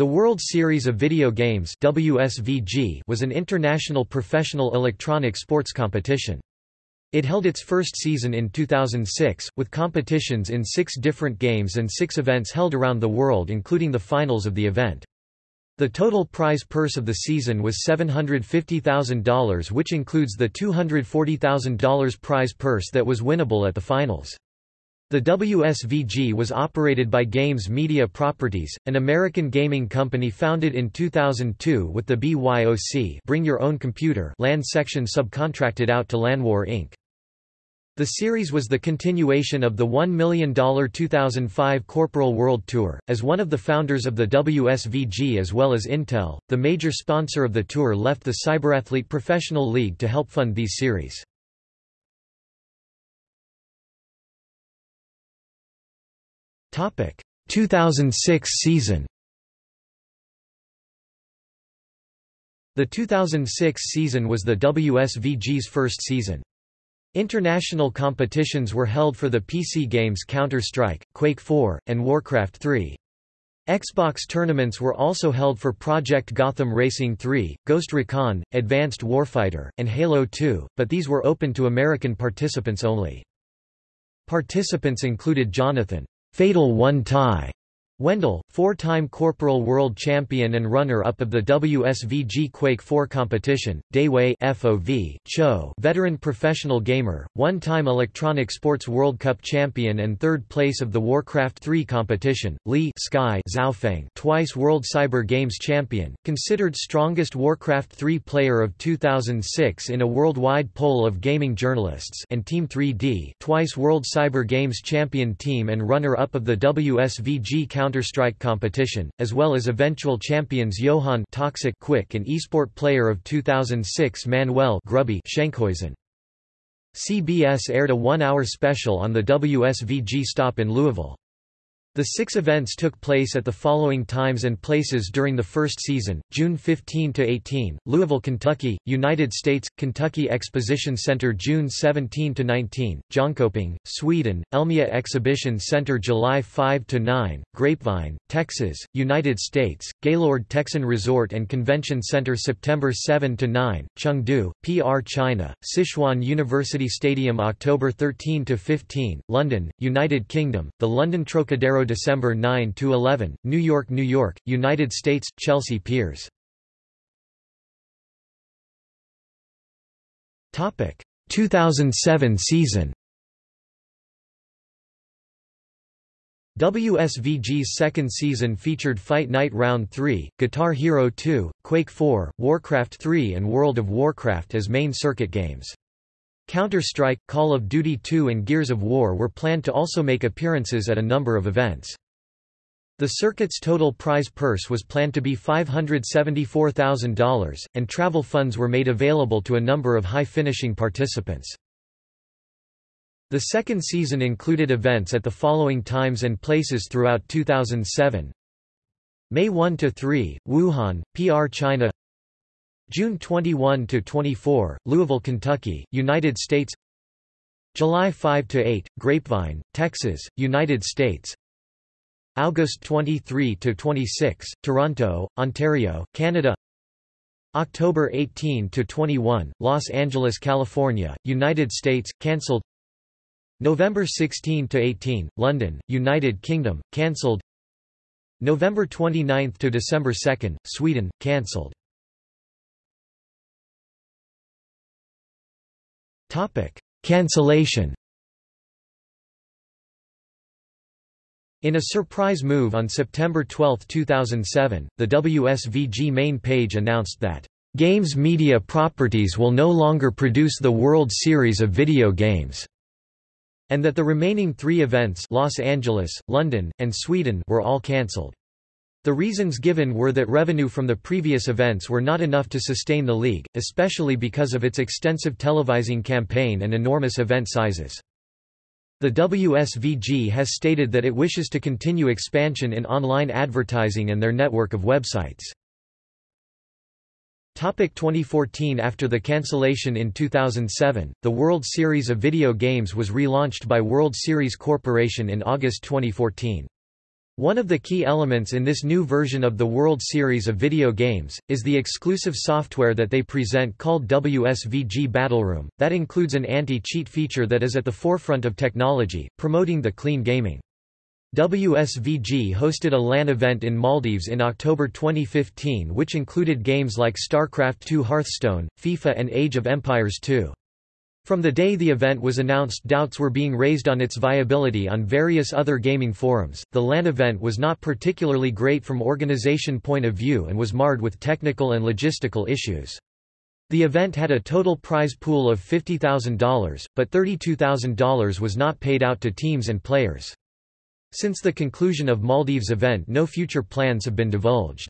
The World Series of Video Games WSVG was an international professional electronic sports competition. It held its first season in 2006, with competitions in six different games and six events held around the world including the finals of the event. The total prize purse of the season was $750,000 which includes the $240,000 prize purse that was winnable at the finals. The WSVG was operated by Games Media Properties, an American gaming company founded in 2002 with the BYOC Bring Your Own Computer LAN section subcontracted out to LANWAR Inc. The series was the continuation of the $1 million 2005 Corporal World Tour. As one of the founders of the WSVG as well as Intel, the major sponsor of the tour left the Cyberathlete Professional League to help fund these series. 2006 season. The 2006 season was the WSVG's first season. International competitions were held for the PC games Counter-Strike, Quake 4, and Warcraft 3. Xbox tournaments were also held for Project Gotham Racing 3, Ghost Recon, Advanced Warfighter, and Halo 2, but these were open to American participants only. Participants included Jonathan Fatal One Tie Wendel, four-time Corporal World Champion and runner-up of the WSVG Quake 4 competition, Dae-Hui FOV, Cho veteran professional gamer, one-time Electronic Sports World Cup champion and third place of the Warcraft 3 competition, Li Sky Xiaofeng twice World Cyber Games champion, considered strongest Warcraft 3 player of 2006 in a worldwide poll of gaming journalists and Team 3D twice World Cyber Games champion team and runner-up of the WSVG Counter Counter-Strike competition, as well as eventual champions Johan Toxic Quick and eSport Player of 2006 Manuel Grubby Schenkhuizen. CBS aired a one-hour special on the WSVG stop in Louisville. The six events took place at the following times and places during the first season, June 15–18, Louisville, Kentucky, United States, Kentucky Exposition Center June 17–19, Jönköping, Sweden, Elmia Exhibition Center July 5–9, Grapevine, Texas, United States, Gaylord Texan Resort and Convention Center September 7–9, Chengdu, PR China, Sichuan University Stadium October 13–15, London, United Kingdom, the London Trocadero December 9 to 11, New York, New York, United States, Chelsea Piers. Topic: 2007 season. WSVG's second season featured Fight Night Round 3, Guitar Hero 2, Quake 4, Warcraft 3 and World of Warcraft as main circuit games. Counter-Strike, Call of Duty 2 and Gears of War were planned to also make appearances at a number of events. The circuit's total prize purse was planned to be $574,000, and travel funds were made available to a number of high-finishing participants. The second season included events at the following times and places throughout 2007. May 1–3, Wuhan, PR China June 21 to 24, Louisville, Kentucky, United States. July 5 to 8, Grapevine, Texas, United States. August 23 to 26, Toronto, Ontario, Canada. October 18 to 21, Los Angeles, California, United States, cancelled. November 16 to 18, London, United Kingdom, cancelled. November 29 to December 2, Sweden, cancelled. Topic: Cancellation. In a surprise move on September 12, 2007, the WSVG main page announced that Games Media Properties will no longer produce the World Series of video games, and that the remaining three events Los Angeles, London, and Sweden were all cancelled. The reasons given were that revenue from the previous events were not enough to sustain the league, especially because of its extensive televising campaign and enormous event sizes. The WSVG has stated that it wishes to continue expansion in online advertising and their network of websites. Topic 2014 After the cancellation in 2007, the World Series of Video Games was relaunched by World Series Corporation in August 2014. One of the key elements in this new version of the World Series of video games, is the exclusive software that they present called WSVG Battleroom, that includes an anti-cheat feature that is at the forefront of technology, promoting the clean gaming. WSVG hosted a LAN event in Maldives in October 2015 which included games like StarCraft II Hearthstone, FIFA and Age of Empires II. From the day the event was announced doubts were being raised on its viability on various other gaming forums. The LAN event was not particularly great from organization point of view and was marred with technical and logistical issues. The event had a total prize pool of $50,000, but $32,000 was not paid out to teams and players. Since the conclusion of Maldives event no future plans have been divulged.